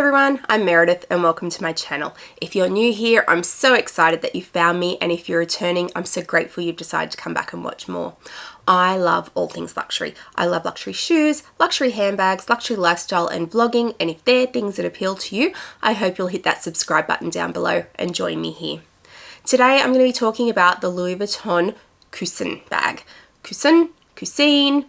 everyone, I'm Meredith and welcome to my channel. If you're new here, I'm so excited that you found me and if you're returning, I'm so grateful you've decided to come back and watch more. I love all things luxury. I love luxury shoes, luxury handbags, luxury lifestyle and vlogging and if they're things that appeal to you, I hope you'll hit that subscribe button down below and join me here. Today I'm going to be talking about the Louis Vuitton Cousin bag. Cousin, Cousine,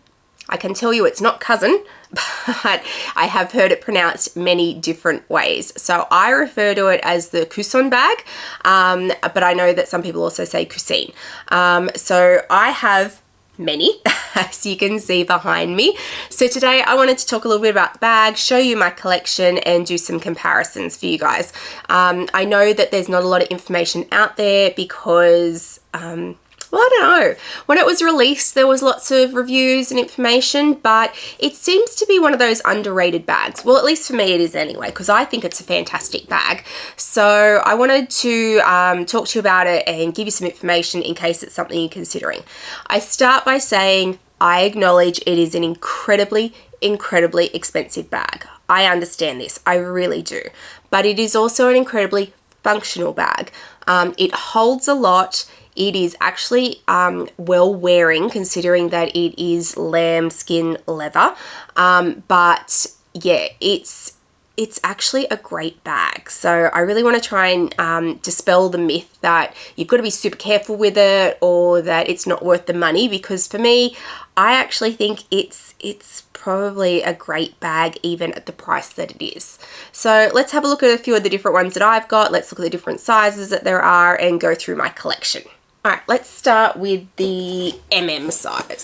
I can tell you it's not cousin, but I have heard it pronounced many different ways. So I refer to it as the Cousin bag, um, but I know that some people also say Cousine. Um, so I have many, as you can see behind me. So today I wanted to talk a little bit about the bag, show you my collection and do some comparisons for you guys. Um, I know that there's not a lot of information out there because um, well, I don't know. When it was released, there was lots of reviews and information, but it seems to be one of those underrated bags. Well, at least for me it is anyway, because I think it's a fantastic bag. So I wanted to um, talk to you about it and give you some information in case it's something you're considering. I start by saying I acknowledge it is an incredibly, incredibly expensive bag. I understand this, I really do. But it is also an incredibly functional bag. Um, it holds a lot, it is actually um, well wearing considering that it is lambskin leather. Um, but yeah, it's it's actually a great bag. So I really want to try and um, dispel the myth that you've got to be super careful with it or that it's not worth the money because for me, I actually think it's it's probably a great bag even at the price that it is. So let's have a look at a few of the different ones that I've got. Let's look at the different sizes that there are and go through my collection. All right, let's start with the MM size.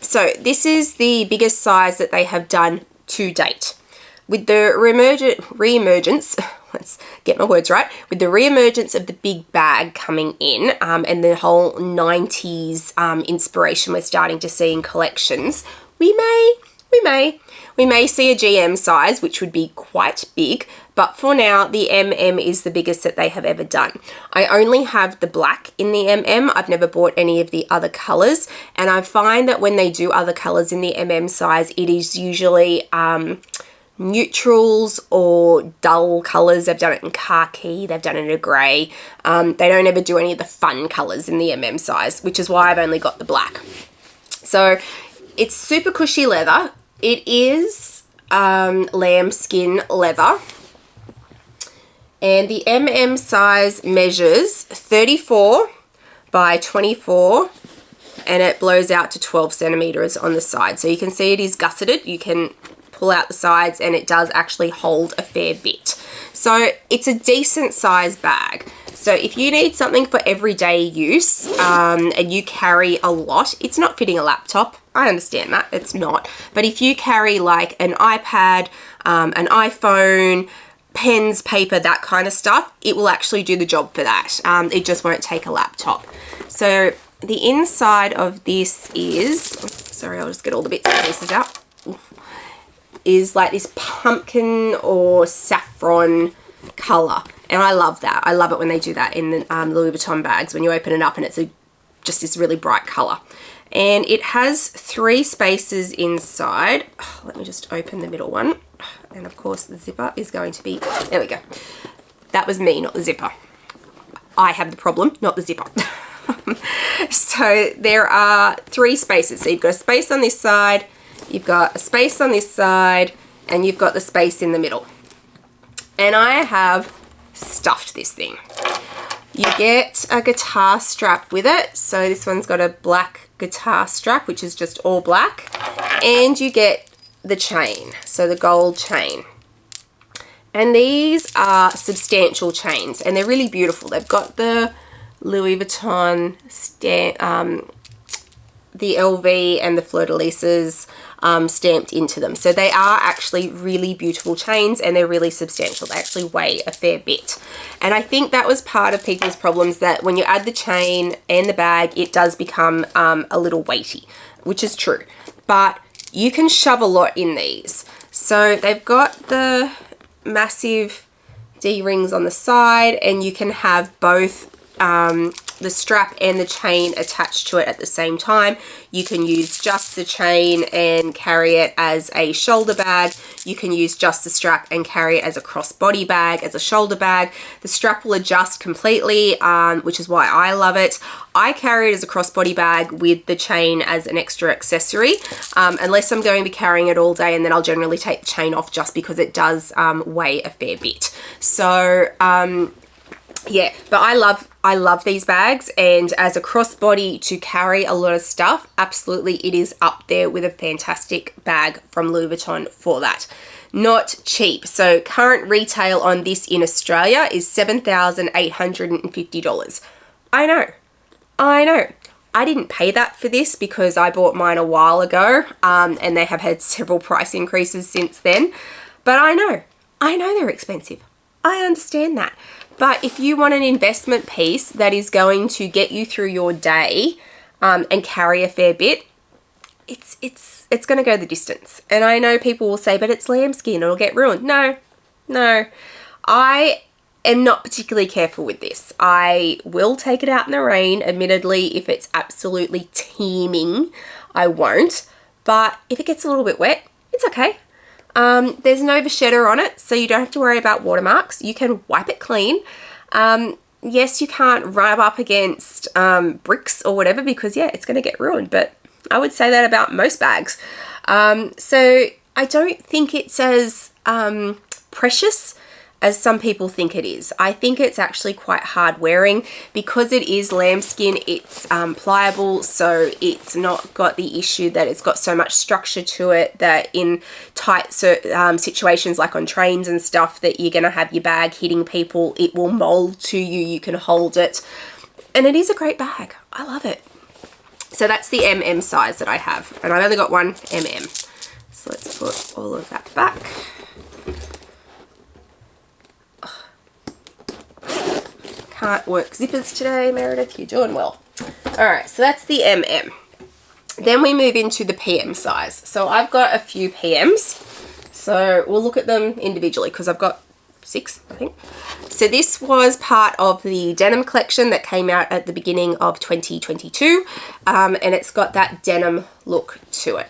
So this is the biggest size that they have done to date. With the re-emergence, let's get my words right, with the re-emergence of the big bag coming in um, and the whole 90s um, inspiration we're starting to see in collections, we may, we may, we may see a GM size, which would be quite big, but for now, the MM is the biggest that they have ever done. I only have the black in the MM. I've never bought any of the other colors. And I find that when they do other colors in the MM size, it is usually um, neutrals or dull colors. They've done it in khaki, they've done it in a grey. Um, they don't ever do any of the fun colors in the MM size, which is why I've only got the black. So it's super cushy leather. It is um, lambskin leather and the MM size measures 34 by 24 and it blows out to 12 centimeters on the side. So you can see it is gusseted. You can pull out the sides and it does actually hold a fair bit. So it's a decent size bag. So if you need something for everyday use um, and you carry a lot, it's not fitting a laptop. I understand that, it's not. But if you carry like an iPad, um, an iPhone, pens, paper, that kind of stuff, it will actually do the job for that. Um, it just won't take a laptop. So the inside of this is, sorry, I'll just get all the bits and pieces out, is like this pumpkin or saffron color. And I love that. I love it when they do that in the um, Louis Vuitton bags, when you open it up and it's a, just this really bright color. And it has three spaces inside. Oh, let me just open the middle one and of course the zipper is going to be there we go. That was me not the zipper. I have the problem not the zipper. So there are three spaces. So you've got a space on this side you've got a space on this side and you've got the space in the middle. And I have stuffed this thing. You get a guitar strap with it. So this one's got a black guitar strap which is just all black. And you get the chain, so the gold chain. And these are substantial chains and they're really beautiful. They've got the Louis Vuitton, um, the LV and the fleur-de-lises um, stamped into them. So they are actually really beautiful chains and they're really substantial. They actually weigh a fair bit. And I think that was part of people's problems that when you add the chain and the bag, it does become um, a little weighty, which is true. But you can shove a lot in these. So they've got the massive D-rings on the side and you can have both um, the strap and the chain attached to it at the same time. You can use just the chain and carry it as a shoulder bag. You can use just the strap and carry it as a crossbody bag, as a shoulder bag. The strap will adjust completely, um, which is why I love it. I carry it as a crossbody bag with the chain as an extra accessory, um, unless I'm going to be carrying it all day and then I'll generally take the chain off just because it does um, weigh a fair bit. So um, yeah, but I love I love these bags and as a crossbody to carry a lot of stuff, absolutely it is up there with a fantastic bag from Louis Vuitton for that. Not cheap. So current retail on this in Australia is $7,850. I know. I know. I didn't pay that for this because I bought mine a while ago um, and they have had several price increases since then. But I know. I know they're expensive. I understand that. But if you want an investment piece that is going to get you through your day um, and carry a fair bit, it's it's it's going to go the distance. And I know people will say, but it's lambskin, it'll get ruined. No, no. I am not particularly careful with this. I will take it out in the rain, admittedly, if it's absolutely teeming, I won't. But if it gets a little bit wet, it's okay. Um, there's no vachetta on it, so you don't have to worry about watermarks. You can wipe it clean. Um, yes, you can't rub up against um, bricks or whatever because, yeah, it's going to get ruined. But I would say that about most bags. Um, so I don't think it's as um, precious as some people think it is. I think it's actually quite hard wearing because it is lambskin it's um, pliable so it's not got the issue that it's got so much structure to it that in tight um, situations like on trains and stuff that you're going to have your bag hitting people it will mold to you you can hold it. And it is a great bag. I love it. So that's the MM size that I have. And I've only got one MM so let's put all of that back can't work zippers today, Meredith. You're doing well. All right, so that's the MM. Then we move into the PM size. So I've got a few PMs. So we'll look at them individually because I've got six, I think. So this was part of the denim collection that came out at the beginning of 2022. Um, and it's got that denim look to it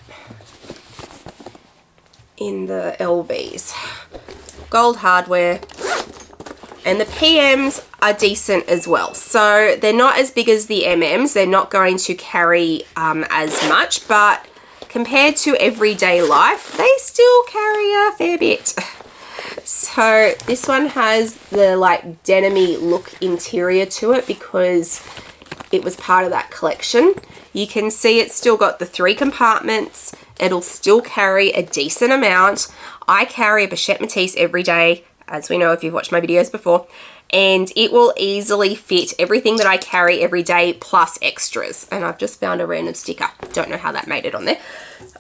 in the LVs. Gold hardware, and the PMs are decent as well. So they're not as big as the MMs. They're not going to carry um, as much, but compared to everyday life, they still carry a fair bit. So this one has the like denimy look interior to it because it was part of that collection. You can see it's still got the three compartments. It'll still carry a decent amount. I carry a Pochette Métis every day as we know if you've watched my videos before and it will easily fit everything that I carry every day plus extras. And I've just found a random sticker. Don't know how that made it on there.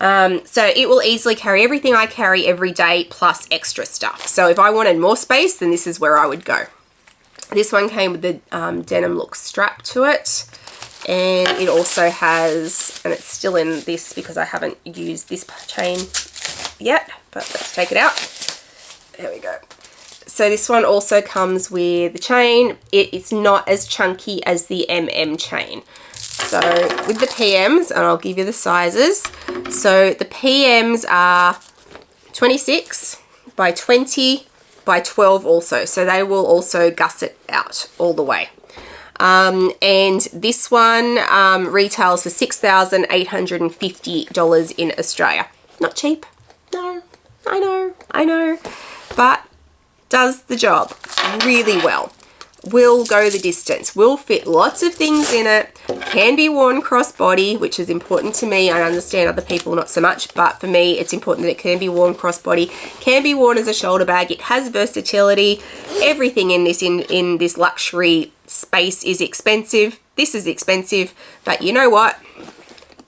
Um, so it will easily carry everything I carry every day plus extra stuff. So if I wanted more space then this is where I would go. This one came with the um, denim look strap to it. And it also has and it's still in this because I haven't used this chain yet but let's take it out. There we go so this one also comes with the chain. It is not as chunky as the MM chain. So with the PMs, and I'll give you the sizes. So the PMs are 26 by 20 by 12 also. So they will also gusset out all the way. Um, and this one um, retails for $6,850 in Australia. Not cheap. No, I know, I know. But does the job really well will go the distance, will fit lots of things in it, can be worn crossbody, which is important to me. I understand other people not so much, but for me, it's important that it can be worn crossbody, can be worn as a shoulder bag. It has versatility. Everything in this in, in this luxury space is expensive. This is expensive, but you know what?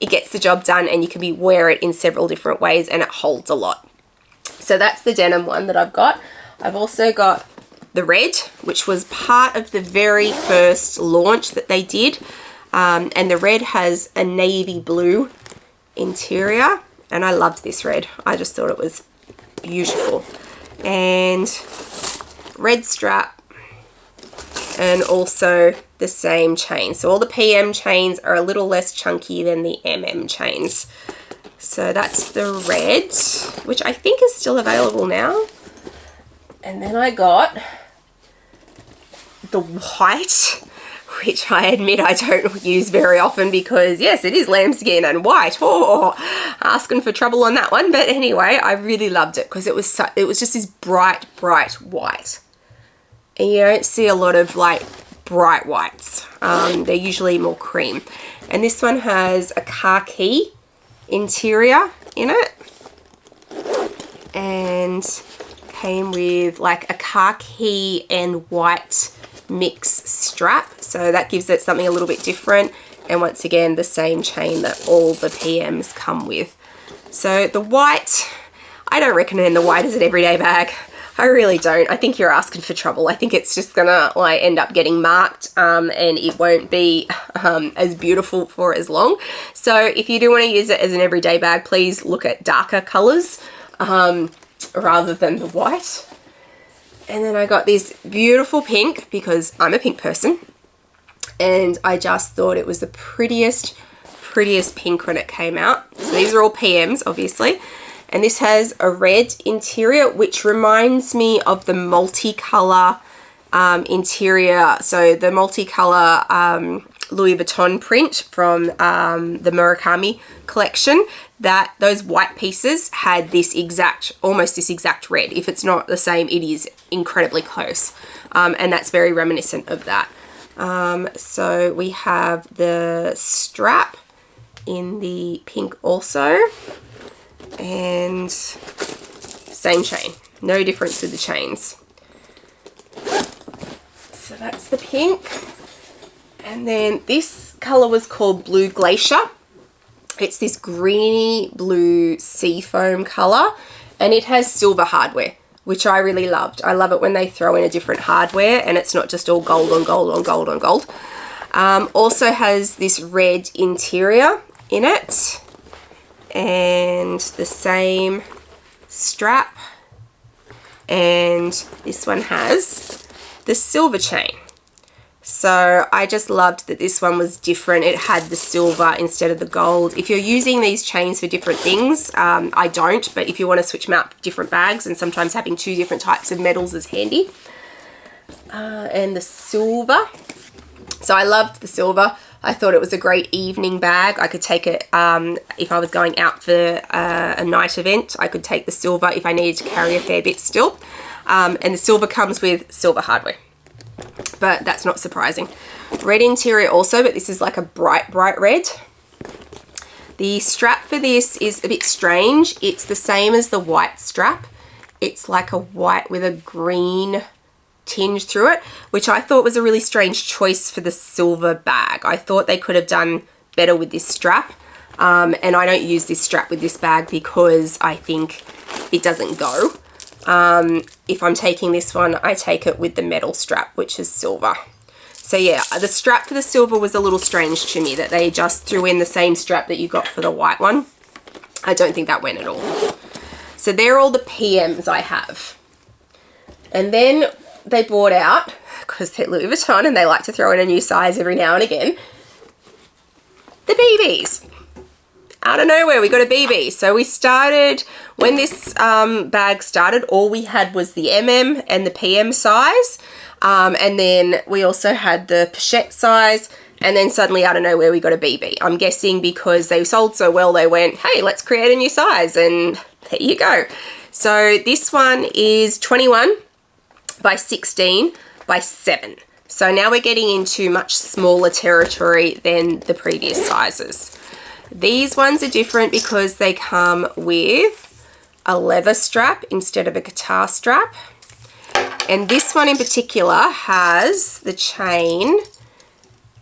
It gets the job done and you can be wear it in several different ways and it holds a lot. So that's the denim one that I've got. I've also got the red, which was part of the very first launch that they did. Um, and the red has a navy blue interior. And I loved this red. I just thought it was beautiful. And red strap and also the same chain. So all the PM chains are a little less chunky than the MM chains. So that's the red, which I think is still available now. And then I got the white, which I admit I don't use very often because yes, it is lambskin and white. Oh, asking for trouble on that one. But anyway, I really loved it because it was it was just this bright, bright white. And you don't see a lot of like bright whites. Um, they're usually more cream. And this one has a khaki interior in it. And came with like a khaki and white mix strap. So that gives it something a little bit different. And once again, the same chain that all the PMs come with. So the white, I don't recommend the white as an everyday bag. I really don't. I think you're asking for trouble. I think it's just gonna like end up getting marked um, and it won't be um, as beautiful for as long. So if you do want to use it as an everyday bag, please look at darker colors um, rather than the white. And then I got this beautiful pink because I'm a pink person. And I just thought it was the prettiest, prettiest pink when it came out. So these are all PMs, obviously and this has a red interior which reminds me of the multicolor um, interior so the multicolor um, Louis Vuitton print from um, the Murakami collection that those white pieces had this exact almost this exact red. If it's not the same it is incredibly close. Um, and that's very reminiscent of that. Um, so we have the strap in the pink also. And same chain. No difference with the chains. So that's the pink and then this color was called blue glacier it's this greeny blue seafoam color and it has silver hardware which I really loved. I love it when they throw in a different hardware and it's not just all gold on gold on gold on gold. Um, also has this red interior in it and the same strap and this one has the silver chain so I just loved that this one was different. It had the silver instead of the gold. If you're using these chains for different things, um, I don't, but if you want to switch them out for different bags and sometimes having two different types of metals is handy. Uh, and the silver. So I loved the silver. I thought it was a great evening bag. I could take it um, if I was going out for uh, a night event. I could take the silver if I needed to carry a fair bit still. Um, and the silver comes with silver hardware. But that's not surprising. Red interior also, but this is like a bright, bright red. The strap for this is a bit strange. It's the same as the white strap. It's like a white with a green tinge through it, which I thought was a really strange choice for the silver bag. I thought they could have done better with this strap. Um, and I don't use this strap with this bag because I think it doesn't go. Um, if I'm taking this one, I take it with the metal strap, which is silver. So yeah, the strap for the silver was a little strange to me that they just threw in the same strap that you got for the white one. I don't think that went at all. So they're all the PMs I have. And then they bought out, because they're Louis Vuitton and they like to throw in a new size every now and again, the BBs. Out of nowhere, we got a BB. So we started, when this um, bag started, all we had was the MM and the PM size. Um, and then we also had the pochette size. And then suddenly, out of nowhere, we got a BB. I'm guessing because they sold so well, they went, hey, let's create a new size. And there you go. So this one is 21 by 16 by 7. So now we're getting into much smaller territory than the previous sizes. These ones are different because they come with a leather strap instead of a guitar strap. And this one in particular has the chain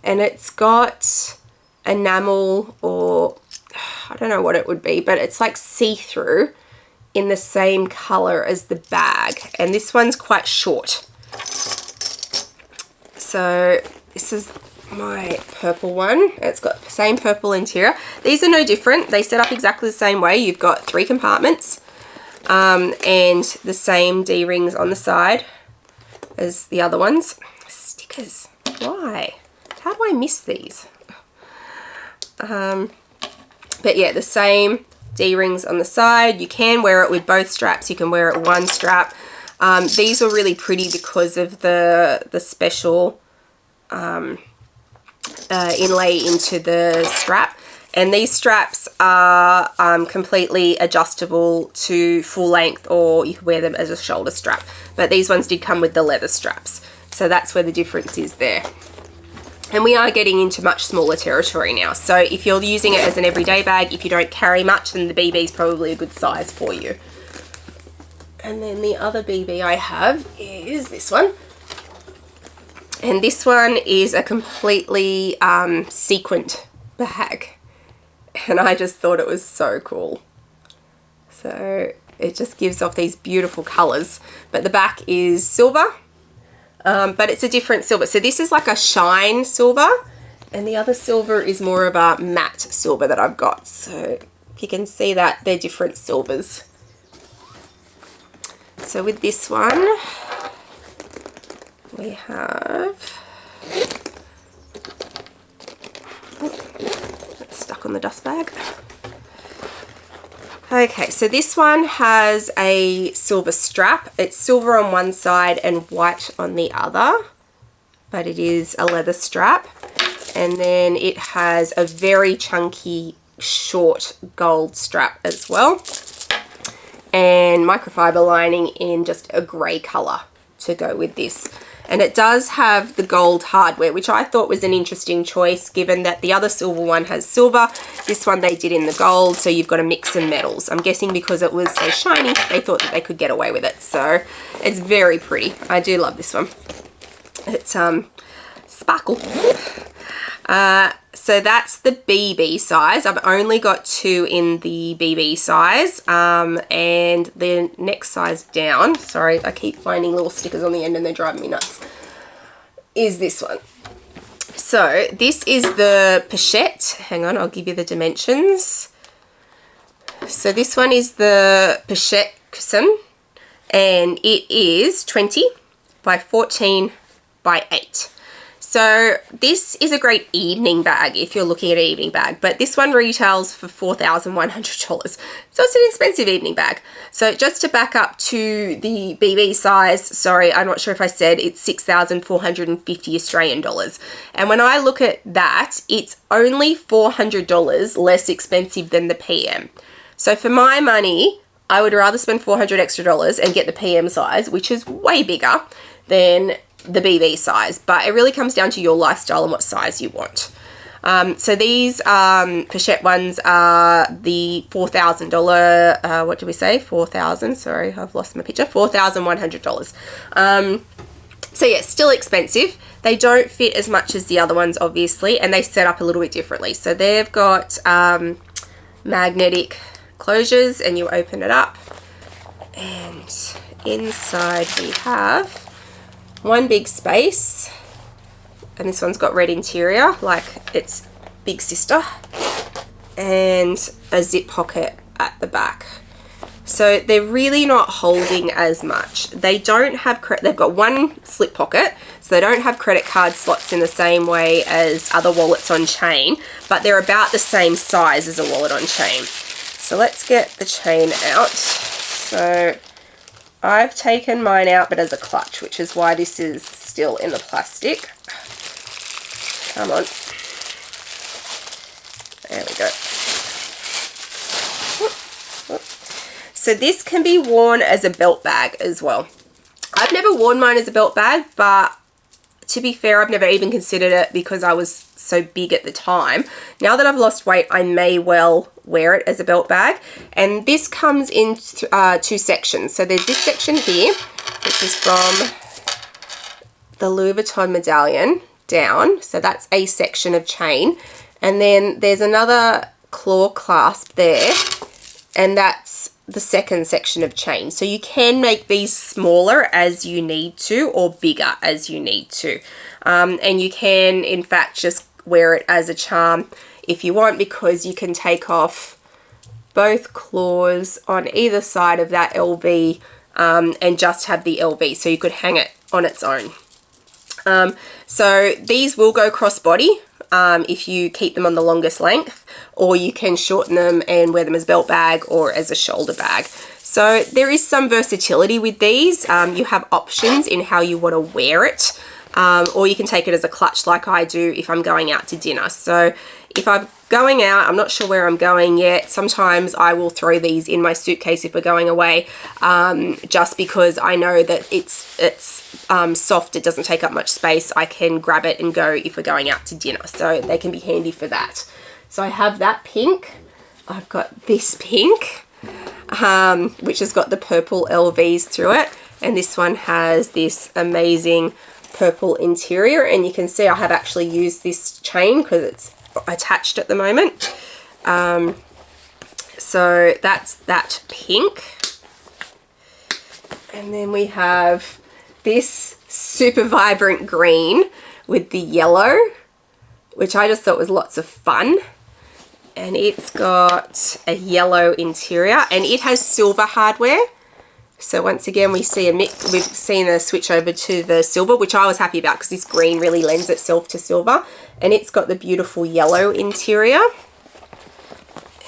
and it's got enamel or I don't know what it would be, but it's like see-through in the same color as the bag. And this one's quite short. So this is my purple one. It's got the same purple interior. These are no different. They set up exactly the same way. You've got three compartments and the same D-rings on the side as the other ones. stickers. Why? How do I miss these? Um, but yeah, the same D-rings on the side. You can wear it with both straps. You can wear it one strap. Um, these are really pretty because of the, the special um, uh, inlay into the strap. And these straps are um, completely adjustable to full length or you can wear them as a shoulder strap. But these ones did come with the leather straps. So that's where the difference is there. And we are getting into much smaller territory now. So if you're using it as an everyday bag, if you don't carry much, then the BB is probably a good size for you. And then the other BB I have is this one. And this one is a completely um, sequined bag. And I just thought it was so cool. So it just gives off these beautiful colors. But the back is silver um, but it's a different silver. So this is like a shine silver and the other silver is more of a matte silver that I've got. So you can see that they're different silvers. So with this one, we have, it's stuck on the dust bag. Okay, so this one has a silver strap. It's silver on one side and white on the other, but it is a leather strap. And then it has a very chunky short gold strap as well. And microfiber lining in just a grey colour to go with this and it does have the gold hardware which I thought was an interesting choice given that the other silver one has silver. This one they did in the gold so you've got a mix of metals. I'm guessing because it was so shiny they thought that they could get away with it. So it's very pretty. I do love this one. It's um sparkle. Uh, so that's the BB size. I've only got two in the BB size. Um, and the next size down, sorry, I keep finding little stickers on the end and they're driving me nuts, is this one. So this is the pochette. Hang on, I'll give you the dimensions. So this one is the pochette cushion and it is 20 by 14 by 8. So this is a great evening bag if you're looking at an evening bag, but this one retails for $4,100. So it's an expensive evening bag. So just to back up to the BB size, sorry, I'm not sure if I said it's 6,450 Australian dollars. And when I look at that, it's only $400 less expensive than the PM. So for my money, I would rather spend 400 extra dollars and get the PM size, which is way bigger than the BB size, but it really comes down to your lifestyle and what size you want. Um, so these um, pochette ones are the $4,000, uh, what did we say? 4000 sorry, I've lost my picture. $4,100. Um, so yeah, still expensive. They don't fit as much as the other ones, obviously, and they set up a little bit differently. So they've got um, magnetic closures and you open it up and inside we have one big space and this one's got red interior like its big sister and a zip pocket at the back. So they're really not holding as much. They don't have credit they've got one slip pocket so they don't have credit card slots in the same way as other wallets on chain but they're about the same size as a wallet on chain. So let's get the chain out. So I've taken mine out but as a clutch, which is why this is still in the plastic. Come on. There we go. So this can be worn as a belt bag as well. I've never worn mine as a belt bag, but to be fair, I've never even considered it because I was so big at the time. Now that I've lost weight, I may well wear it as a belt bag. And this comes in uh, two sections. So there's this section here, which is from the Louis Vuitton medallion down. So that's a section of chain. And then there's another claw clasp there. And that's the second section of chain. So you can make these smaller as you need to or bigger as you need to. Um, and you can, in fact, just wear it as a charm if you want because you can take off both claws on either side of that LV um, and just have the LV so you could hang it on its own. Um, so these will go crossbody um, if you keep them on the longest length or you can shorten them and wear them as belt bag or as a shoulder bag. So there is some versatility with these. Um, you have options in how you want to wear it um, or you can take it as a clutch like I do if I'm going out to dinner. So if I'm going out, I'm not sure where I'm going yet. Sometimes I will throw these in my suitcase if we're going away, um, just because I know that it's it's um, soft, it doesn't take up much space. I can grab it and go if we're going out to dinner. So they can be handy for that. So I have that pink. I've got this pink, um, which has got the purple LVs through it. And this one has this amazing purple interior and you can see I have actually used this chain because it's attached at the moment. Um, so that's that pink. And then we have this super vibrant green with the yellow which I just thought was lots of fun. And it's got a yellow interior and it has silver hardware so once again, we see a mix, we've seen a switch over to the silver, which I was happy about because this green really lends itself to silver. And it's got the beautiful yellow interior.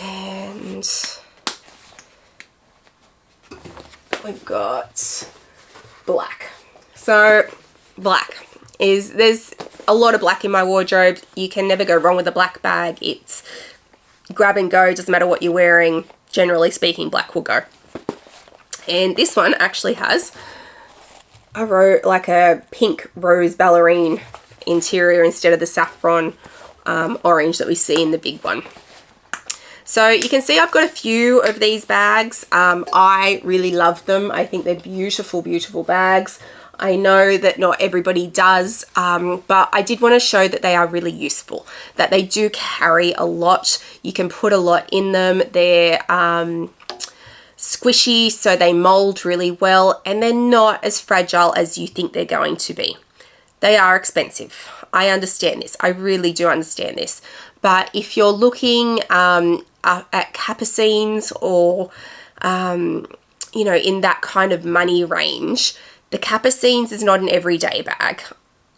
And we've got black. So black is, there's a lot of black in my wardrobe. You can never go wrong with a black bag. It's grab and go, doesn't matter what you're wearing. Generally speaking, black will go. And this one actually has a ro like a pink rose ballerine interior instead of the saffron um, orange that we see in the big one. So you can see I've got a few of these bags. Um, I really love them. I think they're beautiful, beautiful bags. I know that not everybody does, um, but I did want to show that they are really useful, that they do carry a lot. You can put a lot in them. They're um, squishy so they mold really well and they're not as fragile as you think they're going to be. They are expensive. I understand this. I really do understand this. But if you're looking um, at Capucines or, um, you know, in that kind of money range, the Capucines is not an everyday bag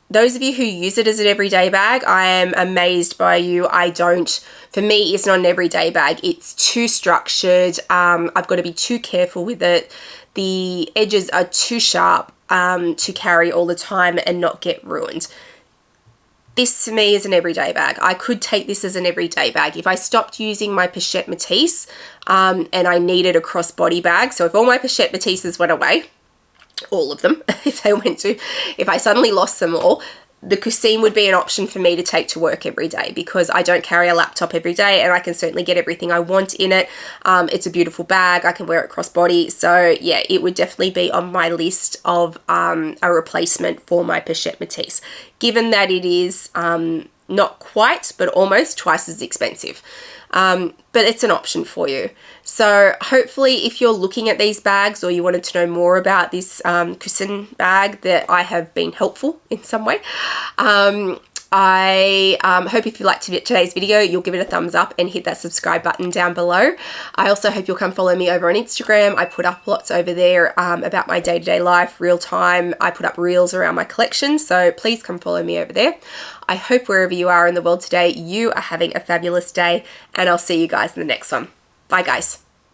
those of you who use it as an everyday bag, I am amazed by you. I don't, for me, it's not an everyday bag. It's too structured. Um, I've got to be too careful with it. The edges are too sharp um, to carry all the time and not get ruined. This to me is an everyday bag. I could take this as an everyday bag. If I stopped using my Pochette Métis um, and I needed a crossbody bag, so if all my Pochette Métises went away, all of them if they went to if I suddenly lost them all the Cuisine would be an option for me to take to work every day because I don't carry a laptop every day and I can certainly get everything I want in it. Um, it's a beautiful bag. I can wear it crossbody. So yeah, it would definitely be on my list of um, a replacement for my Pochette Métis, given that it is um, not quite, but almost twice as expensive um, but it's an option for you. So hopefully if you're looking at these bags or you wanted to know more about this um, bag that I have been helpful in some way, um, I um, hope if you liked today's video, you'll give it a thumbs up and hit that subscribe button down below. I also hope you'll come follow me over on Instagram. I put up lots over there um, about my day-to-day -day life, real time. I put up reels around my collection, so please come follow me over there. I hope wherever you are in the world today, you are having a fabulous day and I'll see you guys in the next one. Bye guys.